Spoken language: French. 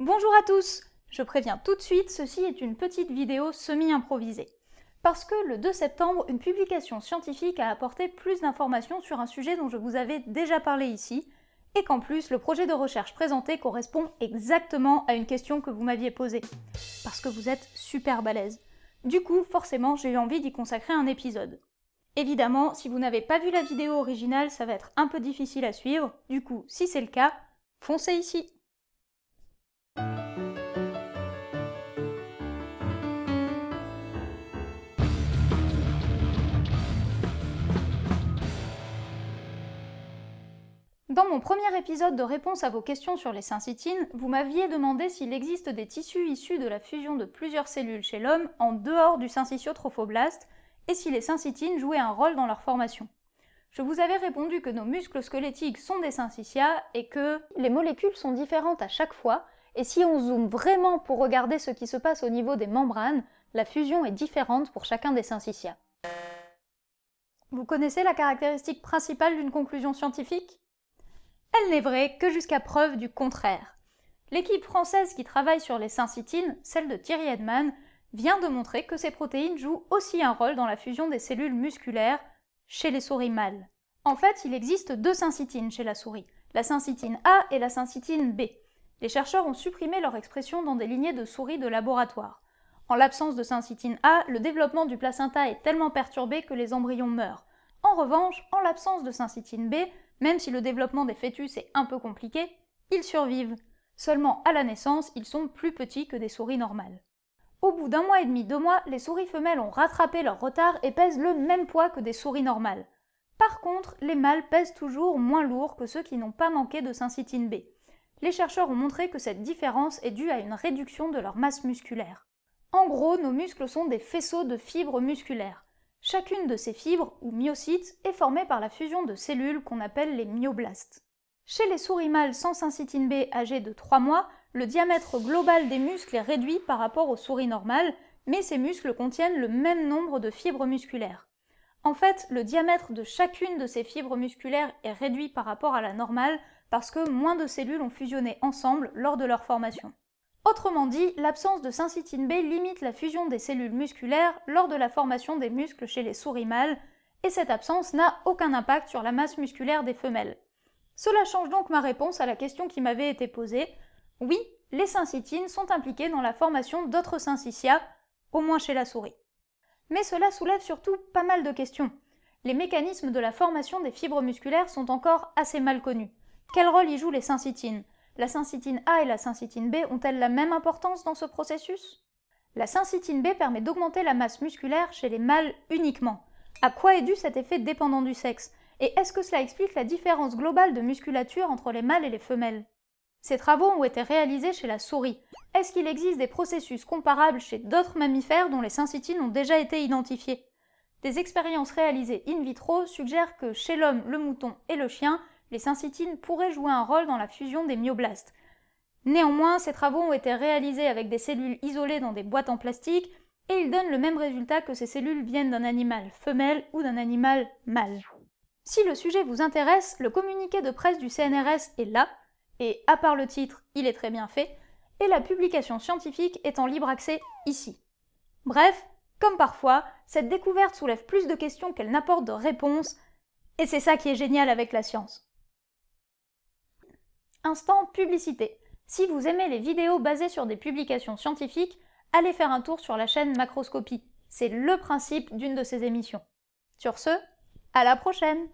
Bonjour à tous Je préviens tout de suite, ceci est une petite vidéo semi-improvisée. Parce que le 2 septembre, une publication scientifique a apporté plus d'informations sur un sujet dont je vous avais déjà parlé ici, et qu'en plus, le projet de recherche présenté correspond exactement à une question que vous m'aviez posée. Parce que vous êtes super balèze. Du coup, forcément, j'ai eu envie d'y consacrer un épisode. Évidemment, si vous n'avez pas vu la vidéo originale, ça va être un peu difficile à suivre, du coup, si c'est le cas, foncez ici Dans mon premier épisode de réponse à vos questions sur les syncytines, vous m'aviez demandé s'il existe des tissus issus de la fusion de plusieurs cellules chez l'homme en dehors du syncytiotrophoblaste et si les syncytines jouaient un rôle dans leur formation. Je vous avais répondu que nos muscles squelettiques sont des syncytia et que les molécules sont différentes à chaque fois et si on zoome vraiment pour regarder ce qui se passe au niveau des membranes, la fusion est différente pour chacun des syncytia. Vous connaissez la caractéristique principale d'une conclusion scientifique? Elle n'est vraie que jusqu'à preuve du contraire. L'équipe française qui travaille sur les syncytines, celle de Thierry Edman, vient de montrer que ces protéines jouent aussi un rôle dans la fusion des cellules musculaires chez les souris mâles. En fait, il existe deux syncytines chez la souris, la syncytine A et la syncytine B. Les chercheurs ont supprimé leur expression dans des lignées de souris de laboratoire. En l'absence de syncytine A, le développement du placenta est tellement perturbé que les embryons meurent. En revanche, en l'absence de syncytine B, même si le développement des fœtus est un peu compliqué, ils survivent. Seulement à la naissance, ils sont plus petits que des souris normales. Au bout d'un mois et demi, deux mois, les souris femelles ont rattrapé leur retard et pèsent le même poids que des souris normales. Par contre, les mâles pèsent toujours moins lourd que ceux qui n'ont pas manqué de syncytine B. Les chercheurs ont montré que cette différence est due à une réduction de leur masse musculaire. En gros, nos muscles sont des faisceaux de fibres musculaires. Chacune de ces fibres, ou myocytes, est formée par la fusion de cellules qu'on appelle les myoblastes. Chez les souris mâles sans syncytine B âgées de 3 mois, le diamètre global des muscles est réduit par rapport aux souris normales, mais ces muscles contiennent le même nombre de fibres musculaires. En fait, le diamètre de chacune de ces fibres musculaires est réduit par rapport à la normale parce que moins de cellules ont fusionné ensemble lors de leur formation. Autrement dit, l'absence de syncytine B limite la fusion des cellules musculaires lors de la formation des muscles chez les souris mâles, et cette absence n'a aucun impact sur la masse musculaire des femelles. Cela change donc ma réponse à la question qui m'avait été posée. Oui, les syncytines sont impliquées dans la formation d'autres syncytia, au moins chez la souris. Mais cela soulève surtout pas mal de questions. Les mécanismes de la formation des fibres musculaires sont encore assez mal connus. Quel rôle y jouent les syncytines la syncytine A et la syncytine B ont-elles la même importance dans ce processus? La syncytine B permet d'augmenter la masse musculaire chez les mâles uniquement. À quoi est dû cet effet dépendant du sexe? Et est-ce que cela explique la différence globale de musculature entre les mâles et les femelles? Ces travaux ont été réalisés chez la souris. Est-ce qu'il existe des processus comparables chez d'autres mammifères dont les syncytines ont déjà été identifiées? Des expériences réalisées in vitro suggèrent que chez l'homme, le mouton et le chien, les syncytines pourraient jouer un rôle dans la fusion des myoblastes. Néanmoins, ces travaux ont été réalisés avec des cellules isolées dans des boîtes en plastique, et ils donnent le même résultat que ces cellules viennent d'un animal femelle ou d'un animal mâle. Si le sujet vous intéresse, le communiqué de presse du CNRS est là, et à part le titre, il est très bien fait, et la publication scientifique est en libre accès ici. Bref, comme parfois, cette découverte soulève plus de questions qu'elle n'apporte de réponses, et c'est ça qui est génial avec la science. Instant publicité. Si vous aimez les vidéos basées sur des publications scientifiques, allez faire un tour sur la chaîne Macroscopie. C'est le principe d'une de ces émissions. Sur ce, à la prochaine